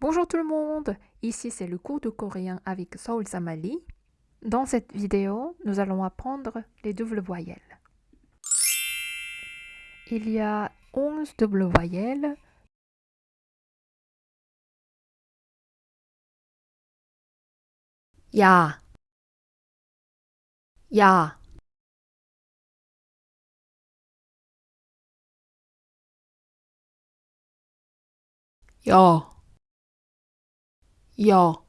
Bonjour tout le monde, ici c'est le cours de coréen avec Saul Samali. Dans cette vidéo, nous allons apprendre les doubles voyelles. Il y a 11 doubles voyelles. Ya Ya Yo Yo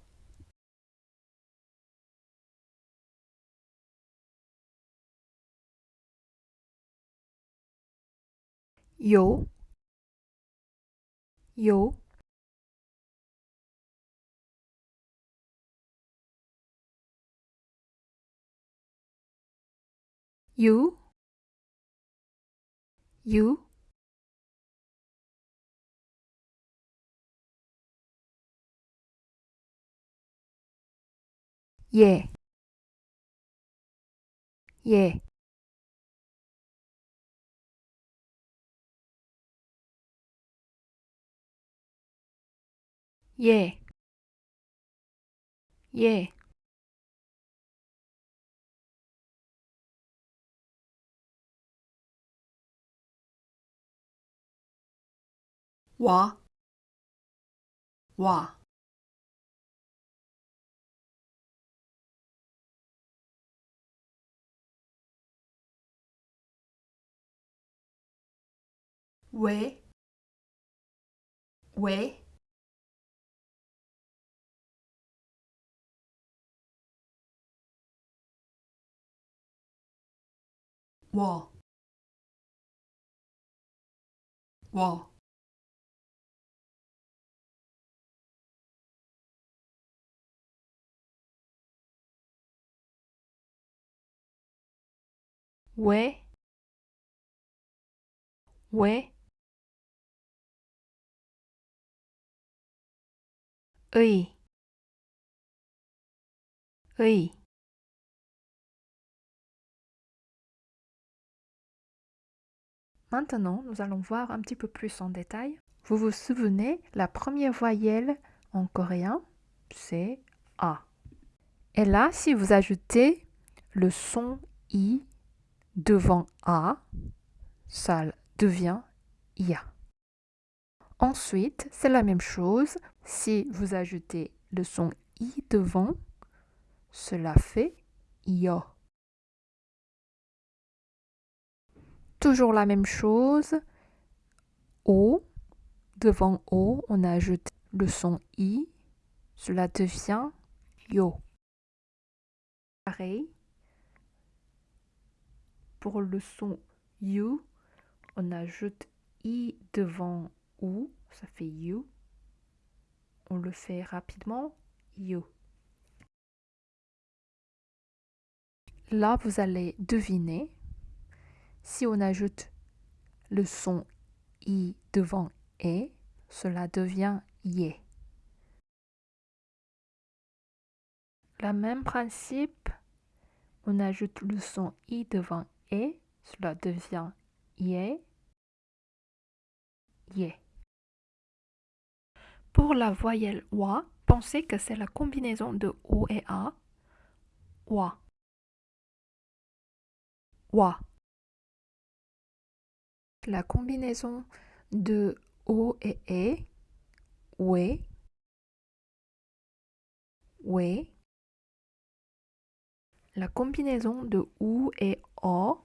Yo Yo You You 예, 예. 예, 예. 와, 와. 喂喂我我喂喂 Maintenant, nous allons voir un petit peu plus en détail. Vous vous souvenez, la première voyelle en coréen, c'est A. Et là, si vous ajoutez le son I devant A, ça devient IA. Ensuite, c'est la même chose. Si vous ajoutez le son I devant, cela fait IO. Toujours la même chose. O, devant O, on ajoute le son I, cela devient Yo. Pareil, pour le son You, on ajoute I devant Ça fait You. On le fait rapidement, You. Là, vous allez deviner si on ajoute le son i devant e, cela devient ye. Le même principe, on ajoute le son i devant e, cela devient ye, ye. Pour la voyelle wa, pensez que c'est la combinaison de o et a. Wa. Wa. La combinaison de O et E, we, we. La combinaison de OU et O,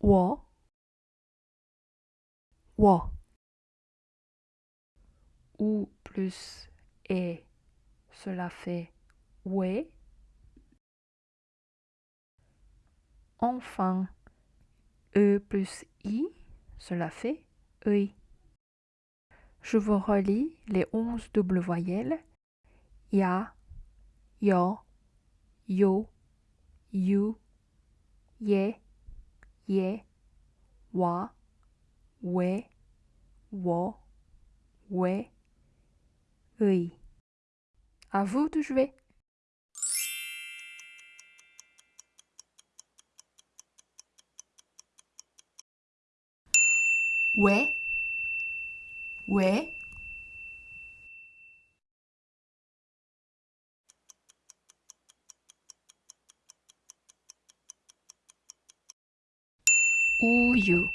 wo, wo. OU plus E, cela fait we. Enfin, E plus I, cela fait EI. Je vous relis les onze doubles voyelles. Ya, yo, yo, you, ye, ye, wa, we, wo, we, A À vous de jouer. Ouais. Ouais. Uyu.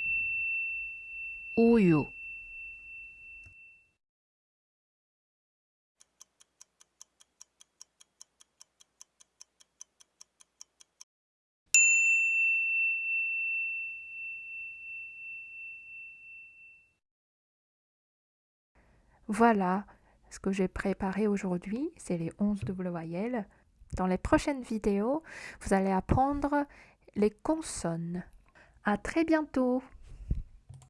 Voilà ce que j'ai préparé aujourd'hui, c'est les 11 doubles voyelles. Dans les prochaines vidéos, vous allez apprendre les consonnes. À très bientôt